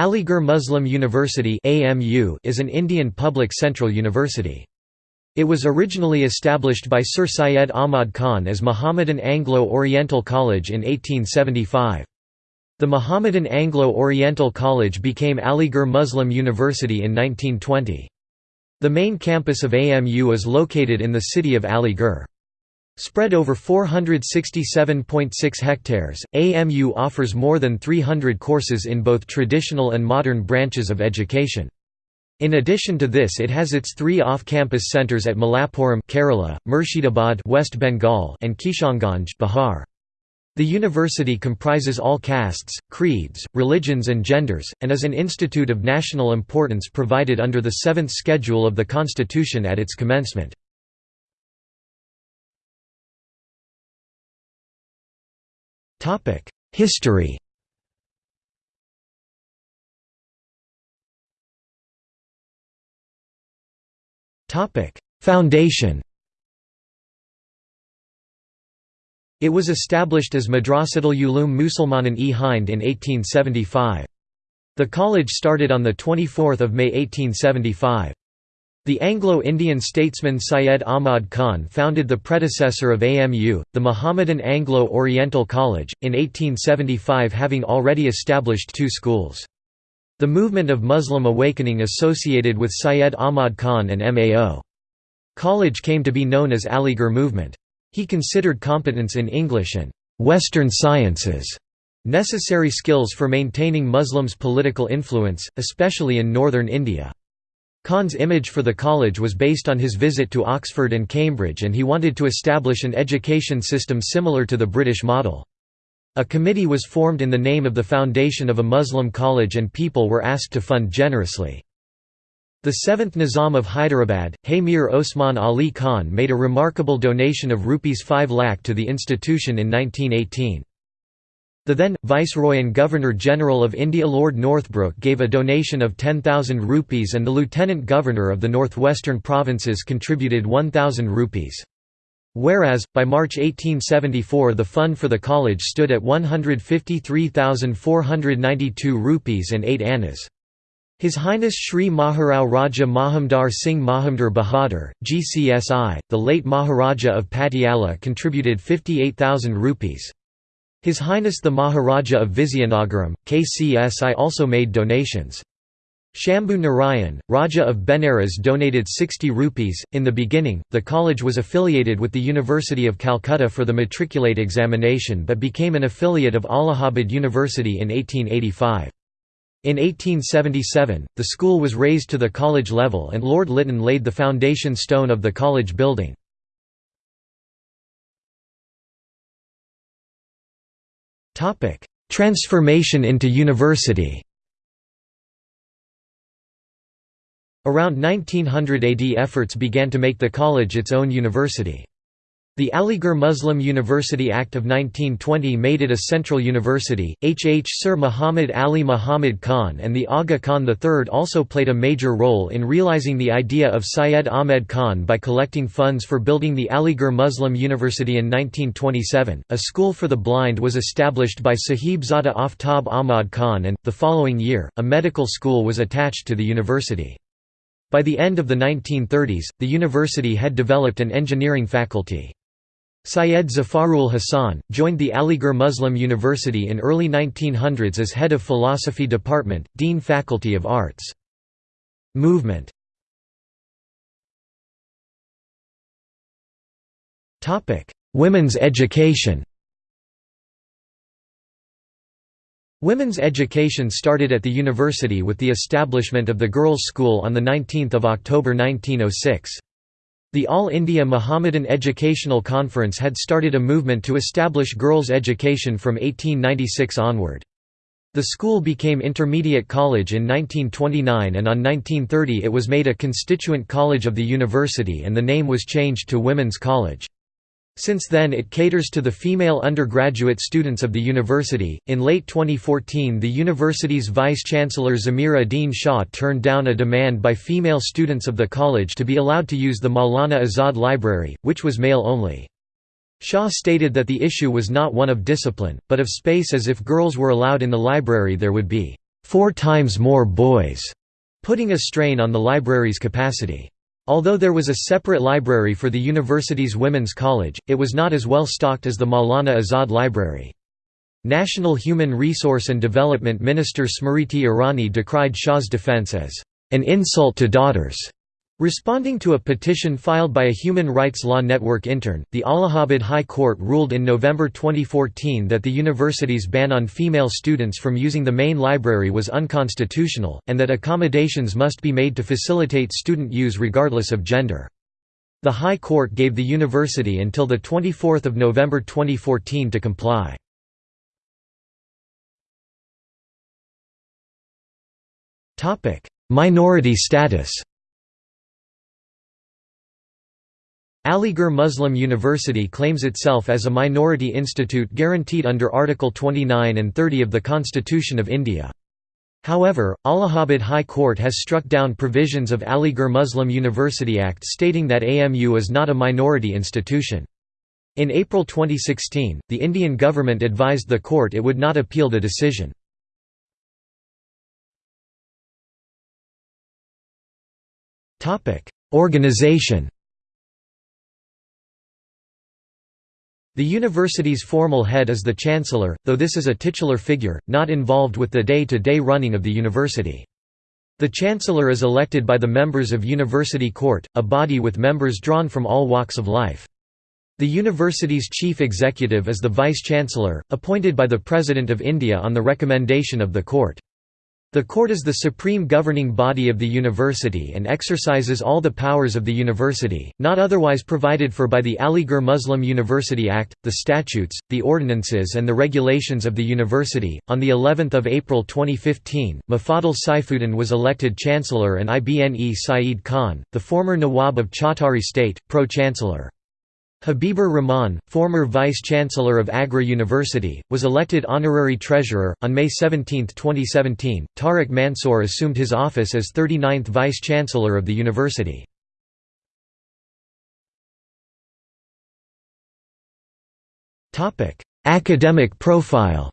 Aligarh Muslim University is an Indian public central university. It was originally established by Sir Syed Ahmad Khan as Mohammedan Anglo-Oriental College in 1875. The Mohammedan Anglo-Oriental College became Aligarh Muslim University in 1920. The main campus of AMU is located in the city of Aligarh. Spread over 467.6 hectares, AMU offers more than 300 courses in both traditional and modern branches of education. In addition to this it has its three off-campus centers at Malappuram Kerala, Murshidabad West Bengal and Kishanganj Bihar. The university comprises all castes, creeds, religions and genders, and is an institute of national importance provided under the seventh schedule of the constitution at its commencement. History Topic: Foundation It was established as Madrasatul Ulum Musalmanan e Hind in 1875. The college started on 24 May 1875. The Anglo-Indian statesman Syed Ahmad Khan founded the predecessor of AMU, the Mohammedan Anglo-Oriental College, in 1875 having already established two schools. The movement of Muslim awakening associated with Syed Ahmad Khan and MAO. College came to be known as Aligarh movement. He considered competence in English and «Western sciences» necessary skills for maintaining Muslims' political influence, especially in northern India. Khan's image for the college was based on his visit to Oxford and Cambridge and he wanted to establish an education system similar to the British model. A committee was formed in the name of the foundation of a Muslim college and people were asked to fund generously. The seventh Nizam of Hyderabad, Haymir Osman Ali Khan made a remarkable donation of Rs 5 lakh to the institution in 1918. The then, Viceroy and Governor-General of India Lord Northbrook gave a donation of 10,000 rupees and the Lieutenant Governor of the Northwestern Provinces contributed 1,000 rupees. Whereas, by March 1874 the fund for the college stood at 153,492 rupees and 8 annas. His Highness Sri Maharao Raja Mahamdar Singh Mahamdar Bahadur, GCSI, the late Maharaja of Patiala contributed 58,000 rupees. His Highness the Maharaja of Vizianagaram, KCSI also made donations. Shambhu Narayan, Raja of Benares donated 60 rupees. In the beginning, the college was affiliated with the University of Calcutta for the matriculate examination but became an affiliate of Allahabad University in 1885. In 1877, the school was raised to the college level and Lord Lytton laid the foundation stone of the college building. Transformation into university Around 1900 AD efforts began to make the college its own university. The Aligarh Muslim University Act of 1920 made it a central university. H. H. Sir Muhammad Ali Muhammad Khan and the Aga Khan III also played a major role in realizing the idea of Syed Ahmed Khan by collecting funds for building the Aligarh Muslim University in 1927. A school for the blind was established by Sahib Zada Aftab Ahmad Khan, and, the following year, a medical school was attached to the university. By the end of the 1930s, the university had developed an engineering faculty. Syed Zafarul Hassan, joined the Aligarh Muslim University in early 1900s as head of philosophy department, Dean Faculty of Arts. Movement Women's education Women's education started at the university with the establishment of the Girls' School on 19 October 1906. The All India Mohammedan Educational Conference had started a movement to establish girls' education from 1896 onward. The school became Intermediate College in 1929 and on 1930 it was made a constituent college of the university and the name was changed to Women's College. Since then it caters to the female undergraduate students of the university. In late 2014, the university's vice-chancellor Zameer Uddin Shah turned down a demand by female students of the college to be allowed to use the Maulana Azad Library, which was male only. Shah stated that the issue was not one of discipline, but of space as if girls were allowed in the library there would be four times more boys, putting a strain on the library's capacity. Although there was a separate library for the university's women's college, it was not as well stocked as the Maulana Azad Library. National Human Resource and Development Minister Smriti Irani decried Shah's defense as an insult to daughters. Responding to a petition filed by a Human Rights Law Network intern, the Allahabad High Court ruled in November 2014 that the university's ban on female students from using the main library was unconstitutional, and that accommodations must be made to facilitate student use regardless of gender. The High Court gave the university until 24 November 2014 to comply. Minority status Aligarh Muslim University claims itself as a minority institute guaranteed under Article 29 and 30 of the Constitution of India. However, Allahabad High Court has struck down provisions of Aligarh Muslim University Act stating that AMU is not a minority institution. In April 2016, the Indian government advised the court it would not appeal the decision. Organization The university's formal head is the chancellor, though this is a titular figure, not involved with the day-to-day -day running of the university. The chancellor is elected by the members of University Court, a body with members drawn from all walks of life. The university's chief executive is the vice-chancellor, appointed by the President of India on the recommendation of the court. The court is the supreme governing body of the university and exercises all the powers of the university, not otherwise provided for by the Aligarh Muslim University Act, the statutes, the ordinances and the regulations of the university. On the 11th of April 2015, Mufaddal Saifuddin was elected chancellor and Ibne Saeed Khan, the former Nawab of Chattari state, pro-chancellor. Habibur Rahman, former vice-chancellor of Agra University, was elected honorary treasurer. On May 17, 2017, Tariq Mansoor assumed his office as 39th vice-chancellor of the university. Academic profile.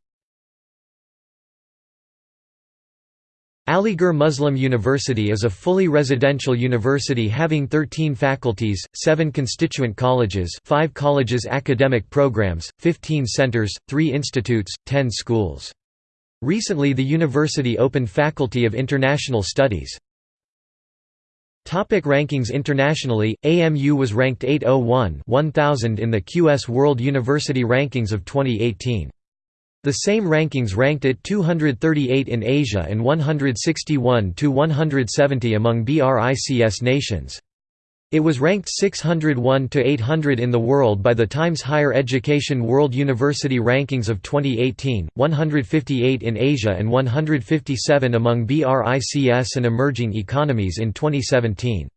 Aligarh Muslim University is a fully residential university having 13 faculties, 7 constituent colleges 5 colleges academic programs, 15 centers, 3 institutes, 10 schools. Recently the university opened Faculty of International Studies. Topic rankings Internationally, AMU was ranked 801 1000 in the QS World University Rankings of 2018. The same rankings ranked it 238 in Asia and 161 to 170 among BRICS nations. It was ranked 601 to 800 in the world by the Times Higher Education World University Rankings of 2018, 158 in Asia and 157 among BRICS and emerging economies in 2017.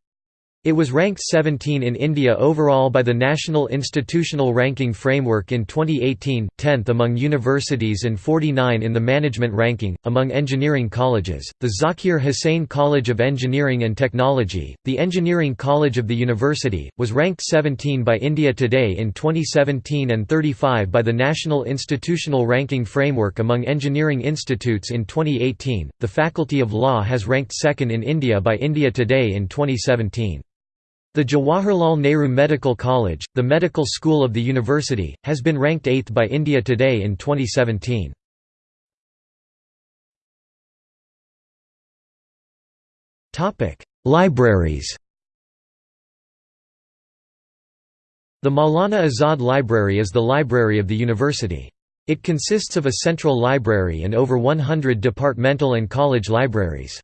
It was ranked 17 in India overall by the National Institutional Ranking Framework in 2018, 10th among universities and 49 in the management ranking. Among engineering colleges, the Zakir Hussain College of Engineering and Technology, the Engineering College of the university, was ranked 17 by India Today in 2017 and 35 by the National Institutional Ranking Framework among engineering institutes in 2018. The Faculty of Law has ranked second in India by India Today in 2017. The Jawaharlal Nehru Medical College, the medical school of the university, has been ranked 8th by India Today in 2017. Libraries The Maulana Azad Library is the library of the university. It consists of a central library and over 100 departmental and college libraries.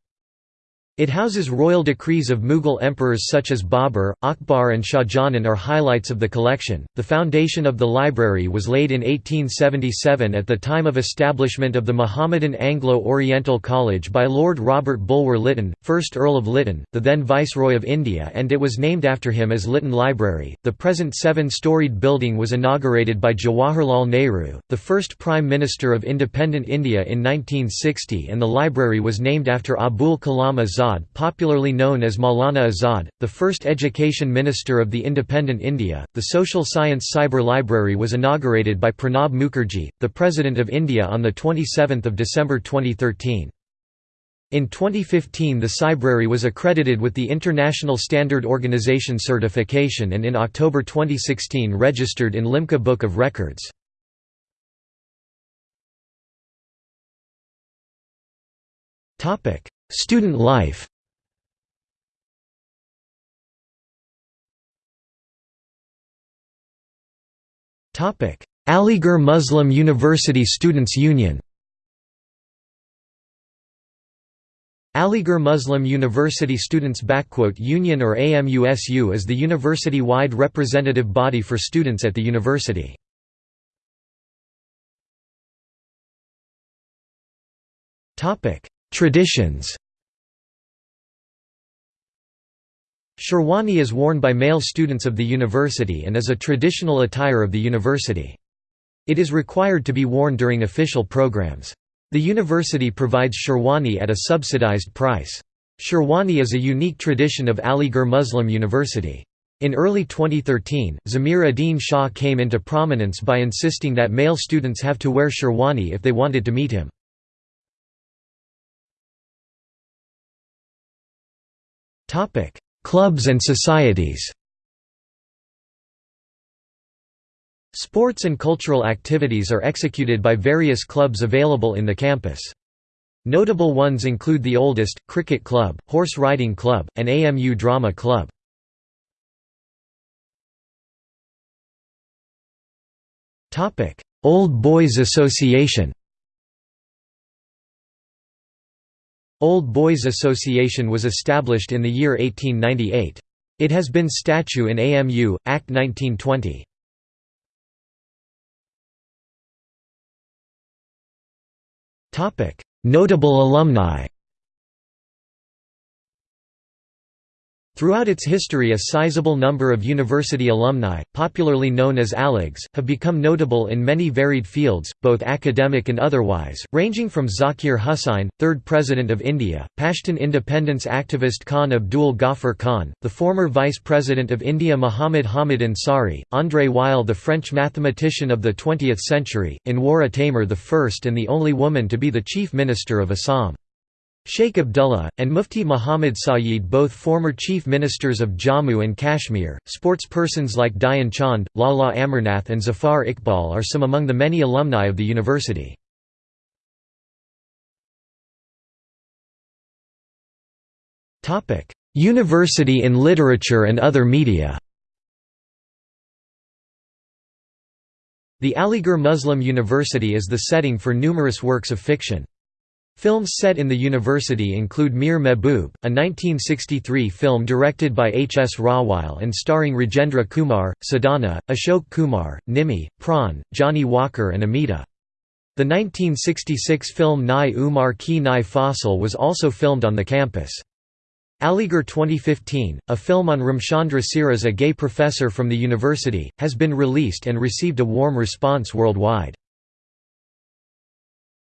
It houses royal decrees of Mughal emperors such as Babur, Akbar, and Shahjahan are highlights of the collection. The foundation of the library was laid in 1877 at the time of establishment of the Mohammedan Anglo-Oriental College by Lord Robert Bulwer Lytton, 1st Earl of Lytton, the then Viceroy of India, and it was named after him as Lytton Library. The present seven-storied building was inaugurated by Jawaharlal Nehru, the first Prime Minister of independent India in 1960, and the library was named after Abul Kalam Azad Azad, popularly known as Maulana Azad, the first education minister of the independent India. The Social Science Cyber Library was inaugurated by Pranab Mukherjee, the President of India on the 27th of December 2013. In 2015 the Cybrary was accredited with the International Standard Organization certification and in October 2016 registered in Limca Book of Records. Student life. Aligarh Muslim University Students' Union Aligarh Muslim University Students' Union or AMUSU is the university-wide representative body for students at the university. Traditions Sherwani is worn by male students of the university and is a traditional attire of the university. It is required to be worn during official programs. The university provides Sherwani at a subsidized price. Sherwani is a unique tradition of Aligarh Muslim University. In early 2013, Zameer Uddin Shah came into prominence by insisting that male students have to wear Sherwani if they wanted to meet him. Clubs and societies Sports and cultural activities are executed by various clubs available in the campus. Notable ones include the oldest, Cricket Club, Horse Riding Club, and AMU Drama Club. Old Boys Association Old Boys Association was established in the year 1898. It has been statute in AMU, Act 1920. Notable alumni Throughout its history a sizable number of university alumni, popularly known as Aligs, have become notable in many varied fields, both academic and otherwise, ranging from Zakir Hussain, third President of India, Pashtun independence activist Khan Abdul Ghaffar Khan, the former Vice President of India Muhammad Hamid Ansari, André Weil the French mathematician of the 20th century, Anwara Taimur the first and the only woman to be the Chief Minister of Assam. Sheikh Abdullah, and Mufti Muhammad Sayeed both former chief ministers of Jammu and Kashmir, sportspersons like Dhyan Chand, Lala Amarnath and Zafar Iqbal are some among the many alumni of the university. University in literature and other media The Aligarh Muslim University is the setting for numerous works of fiction. Films set in the university include Mere Mehboob, a 1963 film directed by H. S. Rawail and starring Rajendra Kumar, Sadhana, Ashok Kumar, Nimmi, Pran, Johnny Walker and Amita. The 1966 film Nai Umar Ki Nai Fasal was also filmed on the campus. Aligarh 2015, a film on Ramchandra Siras a gay professor from the university, has been released and received a warm response worldwide.